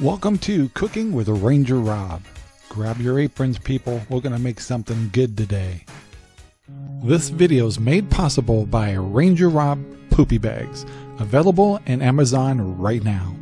Welcome to Cooking with Ranger Rob. Grab your aprons, people. We're going to make something good today. This video is made possible by Ranger Rob Poopy Bags, available in Amazon right now.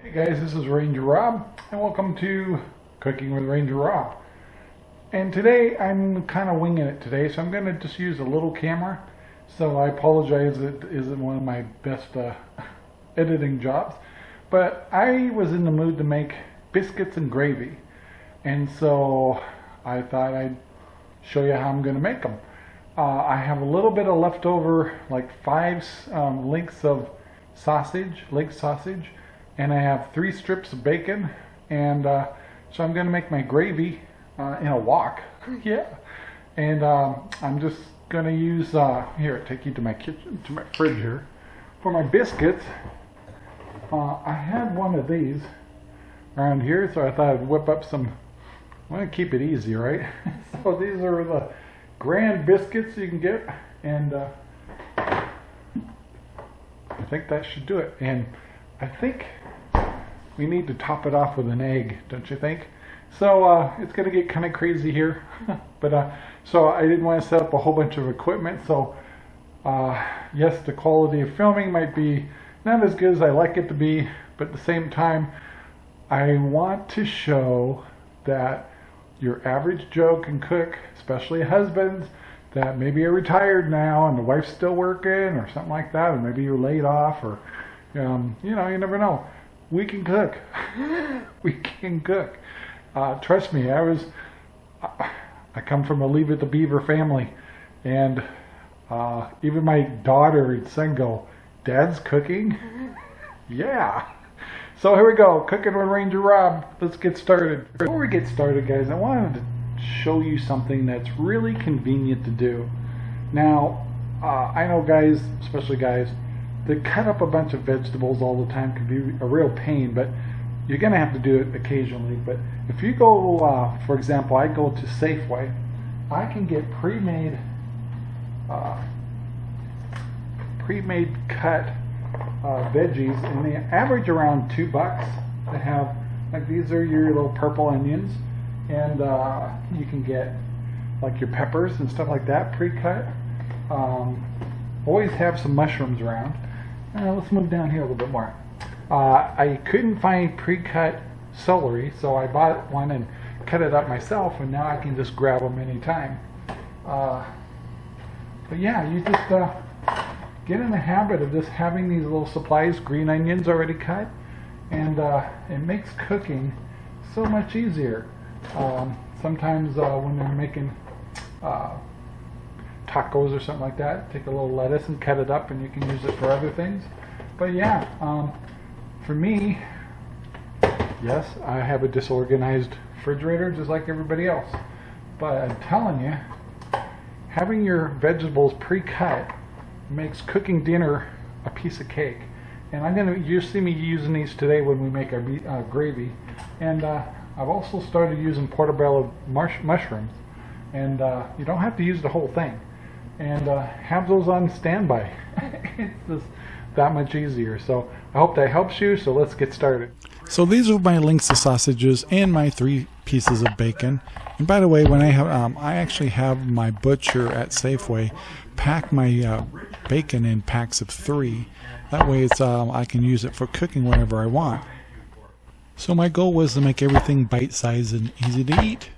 Hey guys, this is Ranger Rob, and welcome to Cooking with Ranger Rob. And today I'm kind of winging it today, so I'm going to just use a little camera. So I apologize, it isn't one of my best uh, editing jobs. But I was in the mood to make biscuits and gravy. And so I thought I'd show you how I'm going to make them. Uh, I have a little bit of leftover, like five um, links of sausage, leg sausage, and I have three strips of bacon. And uh, so I'm going to make my gravy uh, in a wok. yeah. And um, I'm just going to use, uh, here, take you to my kitchen, to my fridge here. For my biscuits, uh, I had one of these around here, so I thought I'd whip up some, I want to keep it easy, right? so these are the grand biscuits you can get, and uh, I think that should do it. And I think we need to top it off with an egg, don't you think? So uh, it's going to get kind of crazy here, but uh, so I didn't want to set up a whole bunch of equipment. So uh, yes, the quality of filming might be not as good as I like it to be, but at the same time, I want to show that your average Joe can cook, especially husbands that maybe are retired now and the wife's still working or something like that, or maybe you're laid off or, um, you know, you never know. We can cook. we can cook. Uh, trust me, I was, I come from a Leave It to Beaver family, and uh, even my daughter and son Dad's cooking? yeah. So here we go, cooking with Ranger Rob. Let's get started. Before we get started, guys, I wanted to show you something that's really convenient to do. Now, uh, I know guys, especially guys, that cut up a bunch of vegetables all the time can be a real pain, but you're going to have to do it occasionally. But if you go, uh, for example, I go to Safeway, I can get pre-made uh, pre-made cut uh, veggies, and they average around two bucks. They have like these are your little purple onions, and uh, you can get like your peppers and stuff like that pre-cut. Um, always have some mushrooms around. Uh, let's move down here a little bit more. Uh, I couldn't find pre-cut celery, so I bought one and cut it up myself, and now I can just grab them anytime. Uh, but yeah, you just uh, get in the habit of just having these little supplies, green onions already cut, and uh, it makes cooking so much easier. Um, sometimes uh, when they're making uh, tacos or something like that, take a little lettuce and cut it up and you can use it for other things. But yeah, um, for me, yes, I have a disorganized refrigerator just like everybody else. But I'm telling you, having your vegetables pre-cut makes cooking dinner a piece of cake. And I'm going to, you see me using these today when we make our uh, gravy. And uh, I've also started using portobello mushrooms. And uh, you don't have to use the whole thing. And uh, have those on standby. it's just that much easier. So I hope that helps you. So let's get started. So these are my links of sausages and my three pieces of bacon. And by the way, when I have, um, I actually have my butcher at Safeway pack my uh, bacon in packs of three. That way, it's um, I can use it for cooking whenever I want. So my goal was to make everything bite-sized and easy to eat.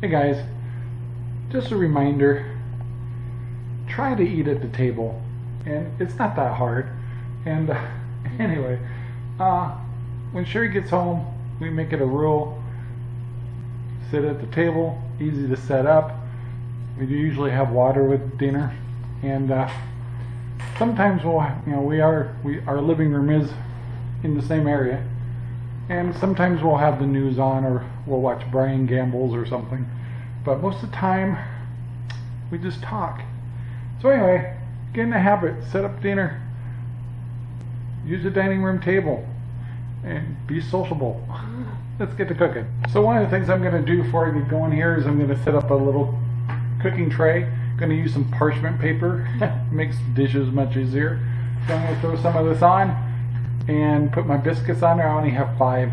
Hey guys, just a reminder, try to eat at the table, and it's not that hard. And uh, anyway, uh, when Sherry gets home, we make it a rule. Sit at the table, easy to set up. We usually have water with dinner, and uh, sometimes we'll, you know, we are, we, our living room is in the same area, and sometimes we'll have the news on, or we'll watch Brian Gambles or something. But most of the time, we just talk. So anyway, get in the habit, set up dinner, use the dining room table, and be sociable. Let's get to cooking. So one of the things I'm going to do before I get going here is I'm going to set up a little cooking tray going to use some parchment paper. Makes dishes much easier. So I'm going to throw some of this on and put my biscuits on there. I only have five.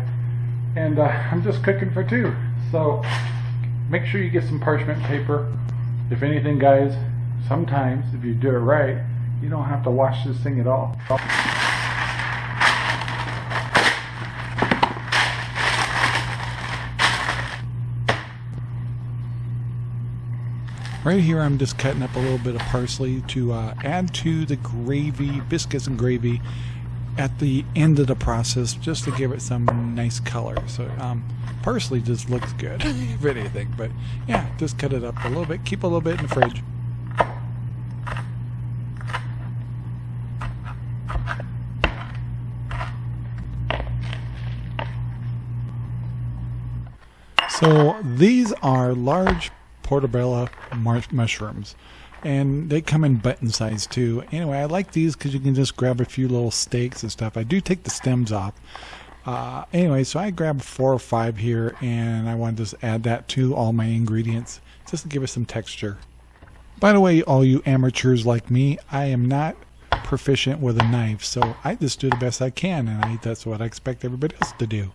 And uh, I'm just cooking for two. So make sure you get some parchment paper. If anything, guys, sometimes if you do it right, you don't have to wash this thing at all. Right here I'm just cutting up a little bit of parsley to uh, add to the gravy, biscuits and gravy at the end of the process just to give it some nice color. So um, parsley just looks good if anything, but yeah, just cut it up a little bit, keep a little bit in the fridge. So these are large portobello mushrooms and they come in button size too. Anyway, I like these because you can just grab a few little steaks and stuff. I do take the stems off. Uh, anyway, so I grabbed four or five here and I want to just add that to all my ingredients just to give it some texture. By the way, all you amateurs like me, I am not proficient with a knife, so I just do the best I can and I, that's what I expect everybody else to do.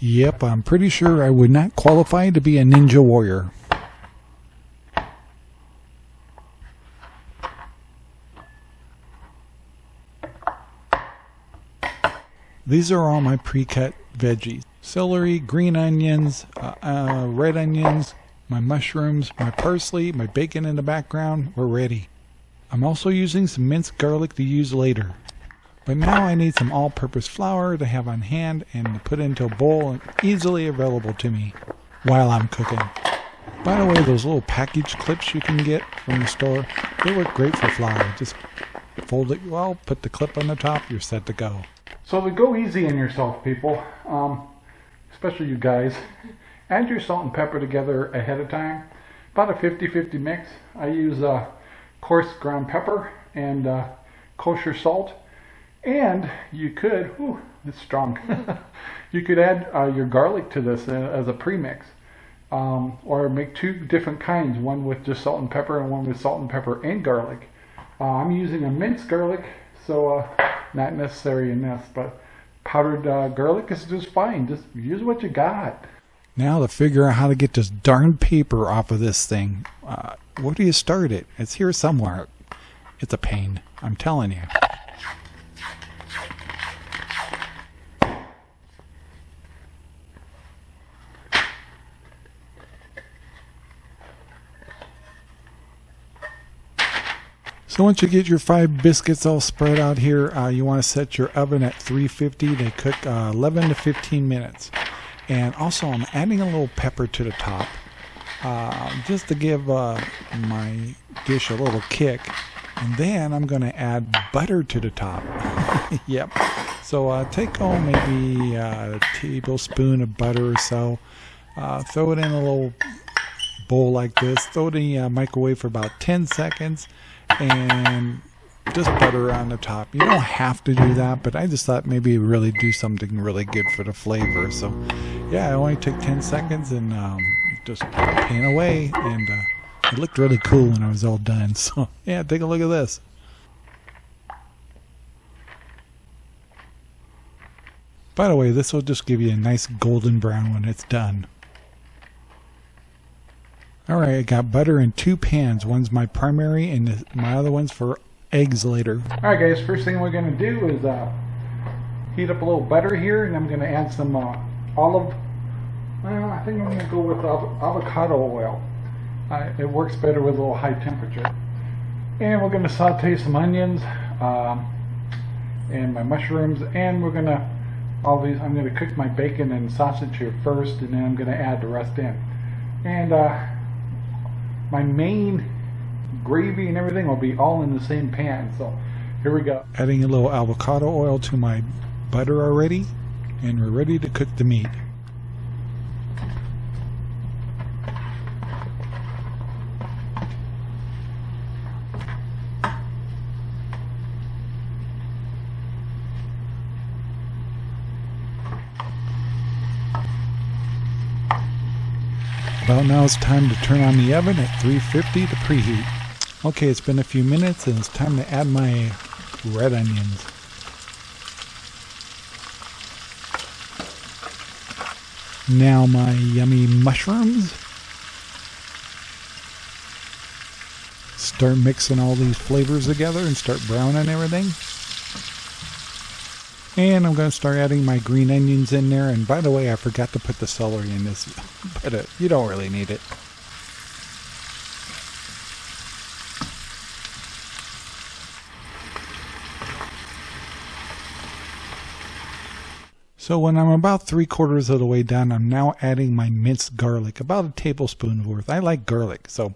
Yep, I'm pretty sure I would not qualify to be a ninja warrior. These are all my pre-cut veggies. Celery, green onions, uh, uh, red onions, my mushrooms, my parsley, my bacon in the background. We're ready. I'm also using some minced garlic to use later. But now I need some all-purpose flour to have on hand and to put into a bowl and easily available to me while I'm cooking. By the way, those little package clips you can get from the store, they work great for flour. Just fold it well, put the clip on the top, you're set to go. So go easy on yourself, people, um, especially you guys, add your salt and pepper together ahead of time. About a 50-50 mix. I use uh, coarse ground pepper and uh, kosher salt. And you could, whew, it's strong. you could add uh, your garlic to this uh, as a premix. Um, or make two different kinds, one with just salt and pepper and one with salt and pepper and garlic. Uh, I'm using a minced garlic, so uh, not necessary in this, but powdered uh, garlic is just fine. Just use what you got. Now to figure out how to get this darn paper off of this thing, uh, where do you start it? It's here somewhere. It's a pain. I'm telling you. Once you get your five biscuits all spread out here, uh, you want to set your oven at 350. They cook uh, 11 to 15 minutes. And also I'm adding a little pepper to the top uh, just to give uh, my dish a little kick. And then I'm going to add butter to the top. yep. So uh, take home maybe a tablespoon of butter or so. Uh, throw it in a little bowl like this. Throw it in the microwave for about 10 seconds and just butter on the top. You don't have to do that, but I just thought maybe really do something really good for the flavor. So, yeah, I only took 10 seconds and um, just pan away, and uh, it looked really cool when I was all done. So, yeah, take a look at this. By the way, this will just give you a nice golden brown when it's done. Alright, I got butter in two pans. One's my primary and my other one's for eggs later. Alright guys, first thing we're going to do is uh, heat up a little butter here and I'm going to add some uh, olive, well I think I'm going to go with avocado oil. Uh, it works better with a little high temperature. And we're going to saute some onions um, and my mushrooms and we're going to all these, I'm going to cook my bacon and sausage here first and then I'm going to add the rest in. And uh, my main gravy and everything will be all in the same pan. So here we go. Adding a little avocado oil to my butter already, and we're ready to cook the meat. Well, now it's time to turn on the oven at 350 to preheat. Okay, it's been a few minutes and it's time to add my red onions. Now my yummy mushrooms. Start mixing all these flavors together and start browning everything. And I'm going to start adding my green onions in there. And by the way, I forgot to put the celery in this, but you don't really need it. So when I'm about three quarters of the way done, I'm now adding my minced garlic, about a tablespoon worth. I like garlic, so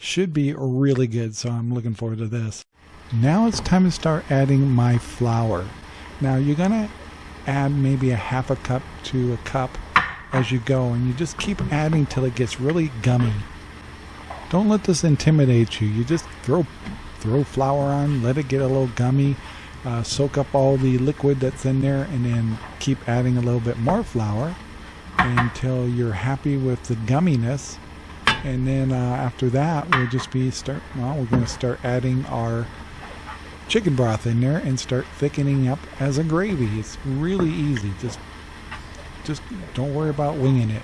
should be really good. So I'm looking forward to this. Now it's time to start adding my flour. Now you're gonna add maybe a half a cup to a cup as you go, and you just keep adding till it gets really gummy. Don't let this intimidate you. You just throw throw flour on, let it get a little gummy uh, soak up all the liquid that's in there and then keep adding a little bit more flour until you're happy with the gumminess and then uh, after that we'll just be start well we're going to start adding our chicken broth in there and start thickening up as a gravy it's really easy just just don't worry about winging it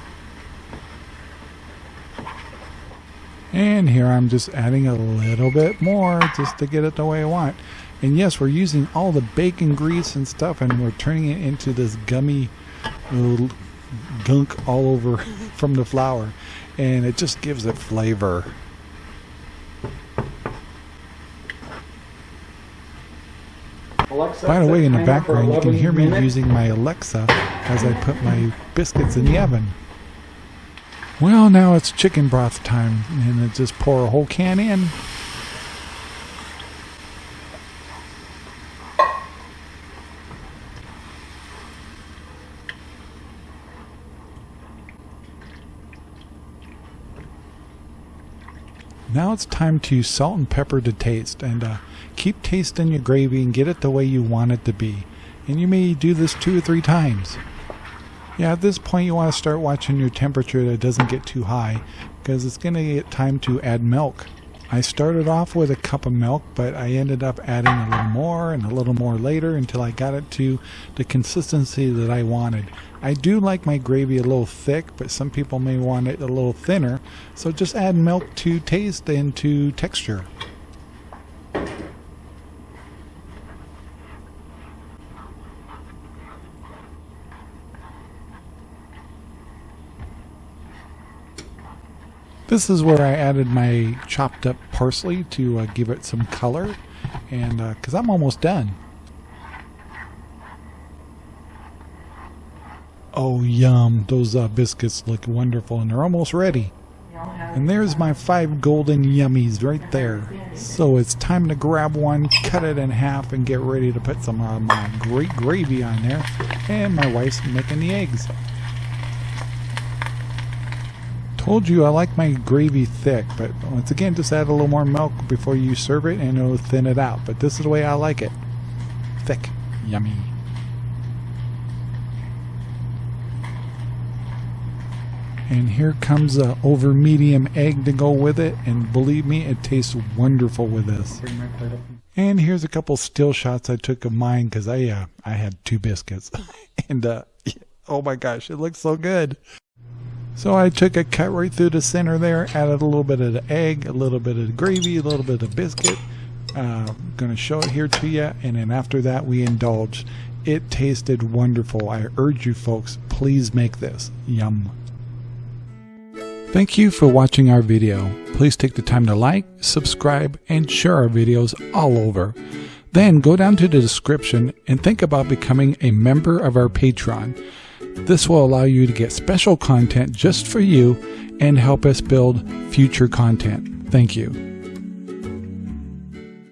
and here I'm just adding a little bit more just to get it the way I want and yes, we're using all the bacon grease and stuff, and we're turning it into this gummy gunk all over from the flour. And it just gives it flavor. Alexa, By the way, in the background, you can hear me minutes. using my Alexa as I put my biscuits in the oven. Well, now it's chicken broth time, and I just pour a whole can in. Now it's time to salt and pepper to taste and uh, keep tasting your gravy and get it the way you want it to be. And you may do this two or three times. Yeah, at this point you want to start watching your temperature that doesn't get too high because it's going to get time to add milk. I started off with a cup of milk, but I ended up adding a little more and a little more later until I got it to the consistency that I wanted. I do like my gravy a little thick, but some people may want it a little thinner, so just add milk to taste and to texture. This is where I added my chopped up parsley to uh, give it some color and because uh, I'm almost done. Oh yum, those uh, biscuits look wonderful and they're almost ready. And there's my five golden yummies right there. So it's time to grab one, cut it in half, and get ready to put some of my great gravy on there. And my wife's making the eggs. Told you I like my gravy thick, but once again, just add a little more milk before you serve it and it'll thin it out. But this is the way I like it. Thick. Yummy. And here comes a over medium egg to go with it. And believe me, it tastes wonderful with this. And here's a couple still shots I took of mine because I uh, I had two biscuits. and uh, oh my gosh, it looks so good. So I took a cut right through the center there, added a little bit of the egg, a little bit of the gravy, a little bit of biscuit. Uh, going to show it here to you, and then after that we indulged. It tasted wonderful. I urge you folks, please make this. Yum. Thank you for watching our video. Please take the time to like, subscribe, and share our videos all over. Then go down to the description and think about becoming a member of our Patreon. This will allow you to get special content just for you and help us build future content. Thank you.